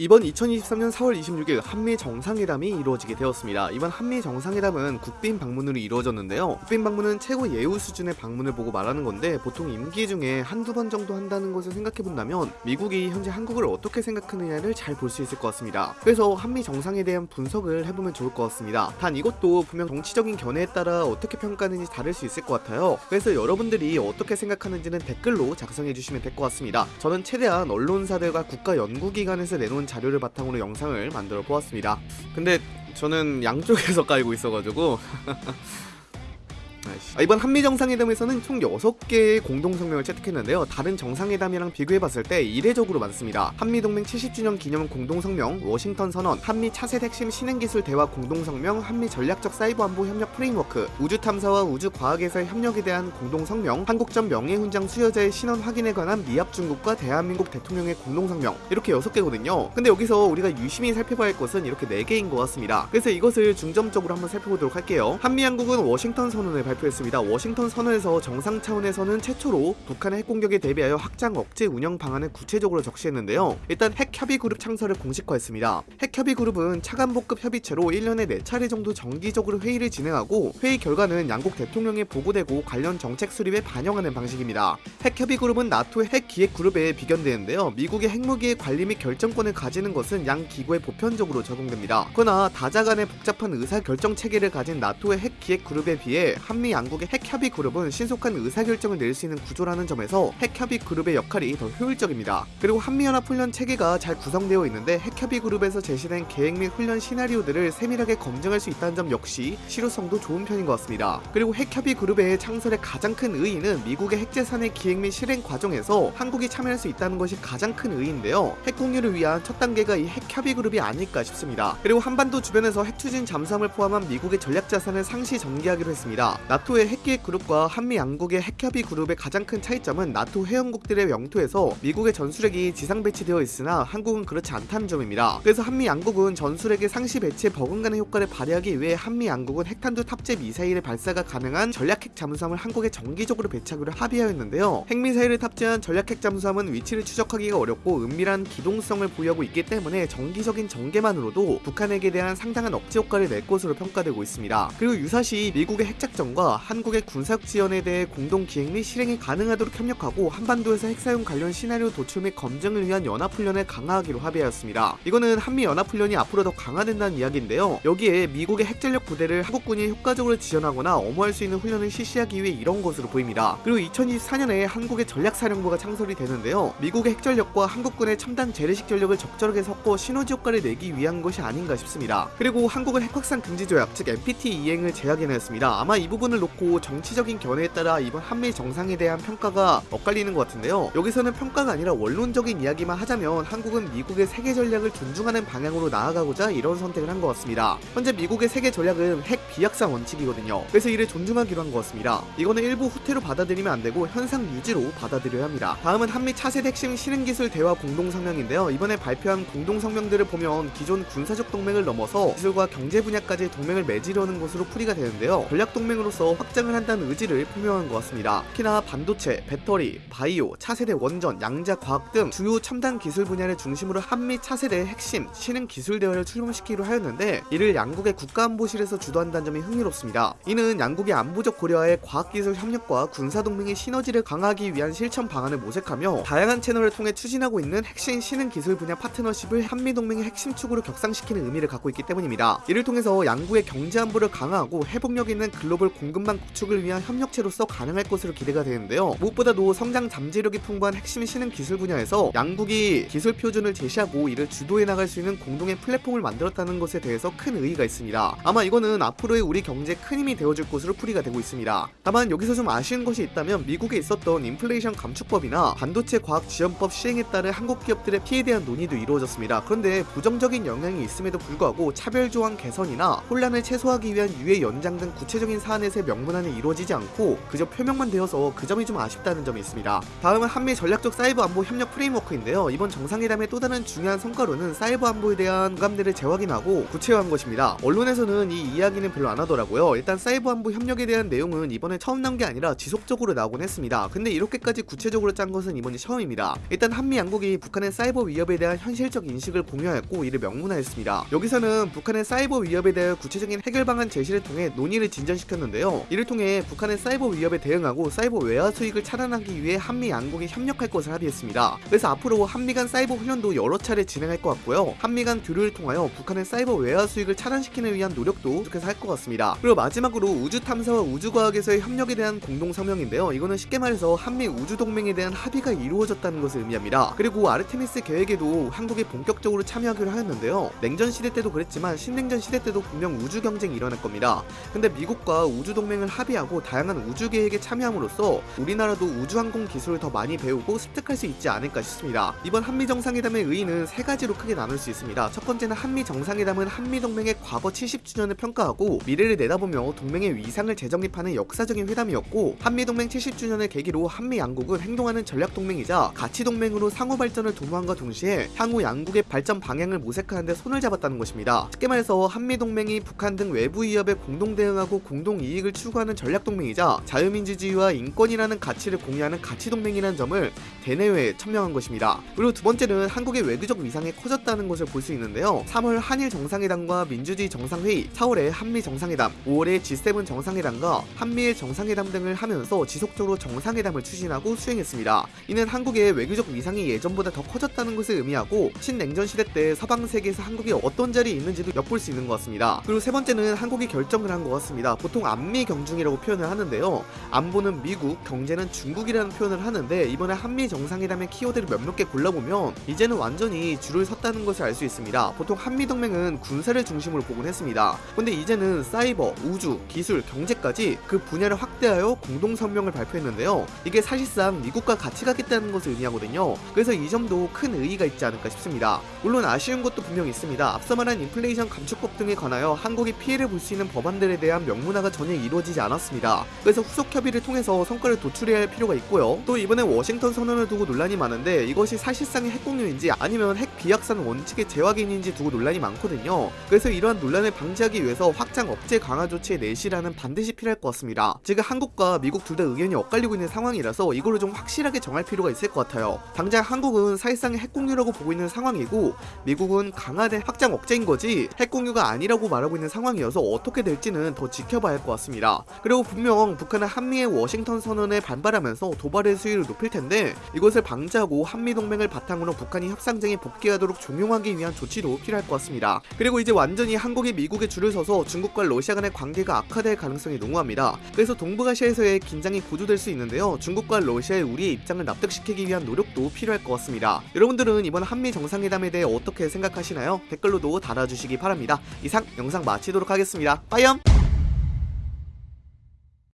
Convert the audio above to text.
이번 2023년 4월 26일 한미 정상회담이 이루어지게 되었습니다. 이번 한미 정상회담은 국빈 방문으로 이루어졌는데요. 국빈 방문은 최고 예우 수준의 방문을 보고 말하는 건데 보통 임기 중에 한두 번 정도 한다는 것을 생각해 본다면 미국이 현재 한국을 어떻게 생각하느냐를 잘 볼 수 있을 것 같습니다. 그래서 한미 정상에 대한 분석을 해보면 좋을 것 같습니다. 단 이것도 분명 정치적인 견해에 따라 어떻게 평가하는지 다를 수 있을 것 같아요. 그래서 여러분들이 어떻게 생각하는지는 댓글로 작성해 주시면 될 것 같습니다. 저는 최대한 언론사들과 국가 연구기관에서 내놓은 자료를 바탕으로 영상을 만들어 보았습니다. 근데 저는 양쪽에서 깔고 있어가지고 아, 이번 한미 정상회담에서는 총 6개의 공동 성명을 채택했는데요. 다른 정상회담이랑 비교해봤을 때 이례적으로 많습니다. 한미 동맹 70주년 기념 공동 성명, 워싱턴 선언, 한미 차세대 핵심 신흥기술 대화 공동 성명, 한미 전략적 사이버 안보 협력 framework, 우주 탐사와 우주 과학에서의 협력에 대한 공동 성명, 한국전 명예훈장 수여자의 신원 확인에 관한 미합중국과 대한민국 대통령의 공동 성명 이렇게 6개거든요. 근데 여기서 우리가 유심히 살펴봐야 할 것은 이렇게 4개인 것 같습니다. 그래서 이것을 중점적으로 한번 살펴보도록 할게요. 한미 양국은 워싱턴 선언을 발표했습니다. 워싱턴 선언에서 정상 차원에서는 최초로 북한의 핵 공격에 대비하여 확장 억제 운영 방안을 구체적으로 적시했는데요. 일단 핵 협의 그룹 창설을 공식화했습니다. 핵 협의 그룹은 차관보급 협의체로 1년에 4차례 정도 정기적으로 회의를 진행하고 회의 결과는 양국 대통령에 보고되고 관련 정책 수립에 반영하는 방식입니다. 핵 협의 그룹은 나토의 핵 기획 그룹에 비견되는데요. 미국의 핵무기의 관리 및 결정권을 가지는 것은 양 기구에 보편적으로 적용됩니다. 그러나 다자 간의 복잡한 의사 결정 체계를 가진 나토의 핵 기획 그룹에 비해 한미 양국의 핵 협의 그룹은 신속한 의사 결정을 낼 수 있는 구조라는 점에서 핵 협의 그룹의 역할이 더 효율적입니다. 그리고 한미 연합 훈련 체계가 잘 구성되어 있는데 핵 협의 그룹에서 제시된 계획 및 훈련 시나리오들을 세밀하게 검증할 수 있다는 점 역시 실효성도 좋은 편인 것 같습니다. 그리고 핵 협의 그룹의 창설의 가장 큰 의의는 미국의 핵재산의 기획 및 실행 과정에서 한국이 참여할 수 있다는 것이 가장 큰 의의인데요. 핵 공유를 위한 첫 단계가 이 핵 협의 그룹이 아닐까 싶습니다. 그리고 한반도 주변에서 핵 추진 잠수함을 포함한 미국의 전략 자산을 상시 전개하기로 했습니다. 나토의 핵기획 그룹과 한미 양국의 핵협의 그룹의 가장 큰 차이점은 나토 회원국들의 영토에서 미국의 전술핵이 지상 배치되어 있으나 한국은 그렇지 않다는 점입니다. 그래서 한미 양국은 전술핵의 상시 배치에 버금가는 효과를 발휘하기 위해 한미 양국은 핵탄두 탑재 미사일의 발사가 가능한 전략 핵 잠수함을 한국에 정기적으로 배치하기로 합의하였는데요. 핵미사일을 탑재한 전략 핵 잠수함은 위치를 추적하기가 어렵고 은밀한 기동성을 보유하고 있기 때문에 정기적인 전개만으로도 북한에게 대한 상당한 억제 효과를 낼 것으로 평가되고 있습니다. 그리고 유사시 미국의 핵작전과 한국의 군사력 지원에 대해 공동 기획 및 실행이 가능하도록 협력하고 한반도에서 핵사용 관련 시나리오 도출 및 검증을 위한 연합훈련을 강화하기로 합의하였습니다. 이거는 한미 연합훈련이 앞으로 더 강화된다는 이야기인데요. 여기에 미국의 핵전력 부대를 한국군이 효과적으로 지원하거나 엄호할 수 있는 훈련을 실시하기 위해 이런 것으로 보입니다. 그리고 2024년에 한국의 전략사령부가 창설이 되는데요. 미국의 핵전력과 한국군의 첨단 재래식 전력을 적절하게 섞어 시너지 효과를 내기 위한 것이 아닌가 싶습니다. 그리고 한국은 핵확산 금지 조약 즉 NPT 이행을 제약해냈습니다. 아마 이 부분 을 놓고 정치적인 견해에 따라 이번 한미 정상에 대한 평가가 엇갈리는 것 같은데요. 여기서는 평가가 아니라 원론적인 이야기만 하자면 한국은 미국의 세계 전략을 존중하는 방향으로 나아가고자 이런 선택을 한 것 같습니다. 현재 미국의 세계 전략은 핵 비약상 원칙이거든요. 그래서 이를 존중하기로 한 것 같습니다. 이거는 일부 후퇴로 받아들이면 안 되고 현상 유지로 받아들여야 합니다. 다음은 한미 차세대 핵심 실행기술 대화 공동성명인데요. 이번에 발표한 공동성명들을 보면 기존 군사적 동맹을 넘어서 기술과 경제 분야까지 동맹을 맺으려는 것으로 풀이가 되는데요. 전략 동맹으로서 확장을 한다는 의지를 표명한 것 같습니다. 특히나 반도체, 배터리, 바이오, 차세대 원전, 양자 과학 등 주요 첨단 기술 분야를 중심으로 한미 차세대 핵심 신흥 기술 대화를 출범시키기로 하였는데 이를 양국의 국가안보실에서 주도한다는 점이 흥미롭습니다. 이는 양국의 안보적 고려와의 과학기술 협력과 군사동맹의 시너지를 강화하기 위한 실천 방안을 모색하며 다양한 채널을 통해 추진하고 있는 핵심 신흥 기술 분야 파트너십을 한미동맹의 핵심 축으로 격상시키는 의미를 갖고 있기 때문입니다. 이를 통해서 양국의 경제 안보를 강화하고 회복력 있는 글로벌 공 급망 구축을 위한 협력체로서 가능할 것으로 기대가 되는데요. 무엇보다도 성장 잠재력이 풍부한 핵심 신흥 기술 분야에서 양국이 기술 표준을 제시하고 이를 주도해 나갈 수 있는 공동의 플랫폼을 만들었다는 것에 대해서 큰 의의가 있습니다. 아마 이거는 앞으로의 우리 경제에 큰 힘이 되어줄 것으로 풀이가 되고 있습니다. 다만 여기서 좀 아쉬운 것이 있다면 미국에 있었던 인플레이션 감축법이나 반도체 과학 지원법 시행에 따른 한국 기업들의 피해에 대한 논의도 이루어졌습니다. 그런데 부정적인 영향이 있음에도 불구하고 차별 조항 개선이나 혼란을 최소화하기 위한 유예 연장 등 구체적인 사안에 있어서의 명문화는 이루어지지 않고 그저 표명만 되어서 그 점이 좀 아쉽다는 점이 있습니다. 다음은 한미 전략적 사이버 안보 협력 framework인데요. 이번 정상회담의 또 다른 중요한 성과로는 사이버 안보에 대한 공감대를 재확인하고 구체화한 것입니다. 언론에서는 이 이야기는 별로 안 하더라고요. 일단 사이버 안보 협력에 대한 내용은 이번에 처음 나온 게 아니라 지속적으로 나오곤 했습니다. 근데 이렇게까지 구체적으로 짠 것은 이번이 처음입니다. 일단 한미 양국이 북한의 사이버 위협에 대한 현실적 인식을 공유하였고 이를 명문화했습니다. 여기서는 북한의 사이버 위협에 대한 구체적인 해결 방안 제시를 통해 논의를 진전시켰는데 요. 이를 통해 북한의 사이버 위협에 대응하고 사이버 외화 수익을 차단하기 위해 한미 양국이 협력할 것을 합의했습니다. 그래서 앞으로 한미 간 사이버 훈련도 여러 차례 진행할 것 같고요. 한미 간 교류를 통하여 북한의 사이버 외화 수익을 차단시키는 위한 노력도 계속해서 할 것 같습니다. 그리고 마지막으로 우주 탐사와 우주 과학에서의 협력에 대한 공동 성명인데요. 이거는 쉽게 말해서 한미 우주 동맹에 대한 합의가 이루어졌다는 것을 의미합니다. 그리고 아르테미스 계획에도 한국이 본격적으로 참여하기로 하였는데요. 냉전 시대 때도 그랬지만 신냉전 시대 때도 분명 우주 경쟁이 일어날 겁니다. 근데 미국과 우주 동맹을 합의하고 다양한 우주 계획에 참여함으로써 우리나라도 우주 항공 기술을 더 많이 배우고 습득할 수 있지 않을까 싶습니다. 이번 한미 정상회담의 의의는 세 가지로 크게 나눌 수 있습니다. 첫 번째는 한미 정상회담은 한미 동맹의 과거 70주년을 평가하고 미래를 내다보며 동맹의 위상을 재정립하는 역사적인 회담이었고 한미 동맹 70주년을 계기로 한미 양국은 행동하는 전략 동맹이자 가치 동맹으로 상호 발전을 도모함과 동시에 향후 양국의 발전 방향을 모색하는 데 손을 잡았다는 것입니다. 쉽게 말해서 한미 동맹이 북한 등 외부 위협에 공동 대응하고 공동 이익 을 추구하는 전략 동맹이자 자유민주주의와 인권이라는 가치를 공유하는 가치 동맹이라는 점을 대내외에 천명한 것입니다. 그리고 두 번째는 한국의 외교적 위상이 커졌다는 것을 볼 수 있는데요. 3월 한일 정상회담과 민주주의 정상회의, 4월에 한미 정상회담, 5월에 G7 정상회담과 한미일 정상회담 등을 하면서 지속적으로 정상회담을 추진하고 수행했습니다. 이는 한국의 외교적 위상이 예전보다 더 커졌다는 것을 의미하고 신냉전 시대 때 서방 세계에서 한국이 어떤 자리에 있는지도 엿볼 수 있는 것 같습니다. 그리고 세 번째는 한국이 결정을 한 것 같습니다. 보통 안미 경중이라고 표현을 하는데요. 안보는 미국, 경제는 중국이라는 표현을 하는데 이번에 한미 정상회담의 키워드를 몇몇 개 골라보면 이제는 완전히 줄을 섰다는 것을 알 수 있습니다. 보통 한미 동맹은 군사를 중심으로 보곤 했습니다. 근데 이제는 사이버, 우주, 기술, 경제까지 그 분야를 확대하여 공동 성명을 발표했는데요. 이게 사실상 미국과 같이 가겠다는 것을 의미하거든요. 그래서 이 점도 큰 의의가 있지 않을까 싶습니다. 물론 아쉬운 것도 분명 있습니다. 앞서 말한 인플레이션 감축법 등에 관하여 한국이 피해를 볼 수 있는 법안들에 대한 명문화가 전혀 이루어지지 않았습니다. 그래서 후속 협의를 통해서 성과를 도출해야 할 필요가 있고요. 또 이번에 워싱턴 선언을 두고 논란이 많은데 이것이 사실상의 핵 공유인지 아니면 핵 비확산 원칙의 재확인인지 두고 논란이 많거든요. 그래서 이러한 논란을 방지하기 위해서 확장 억제 강화 조치의 내실화는 반드시 필요할 것 같습니다. 지금 한국과 미국 둘 다 의견이 엇갈리고 있는 상황이라서 이거를 좀 확실하게 정할 필요가 있을 것 같아요. 당장 한국은 사실상의 핵 공유라고 보고 있는 상황이고 미국은 강화된 확장 억제인 거지 핵 공유가 아니라고 말하고 있는 상황이어서 어떻게 될지는 더 지켜봐야 할 것 같 습니다. 그리고 분명 북한은 한미의 워싱턴 선언에 반발하면서 도발의 수위를 높일 텐데 이것을 방지하고 한미 동맹을 바탕으로 북한이 협상장에 복귀하도록 종용하기 위한 조치도 필요할 것 같습니다. 그리고 이제 완전히 한국이 미국에 줄을 서서 중국과 러시아 간의 관계가 악화될 가능성이 농후합니다. 그래서 동북아시아에서의 긴장이 고조될 수 있는데요. 중국과 러시아의 우리의 입장을 납득시키기 위한 노력도 필요할 것 같습니다. 여러분들은 이번 한미 정상회담에 대해 어떻게 생각하시나요? 댓글로도 달아주시기 바랍니다. 이상 영상 마치도록 하겠습니다. 빠이염!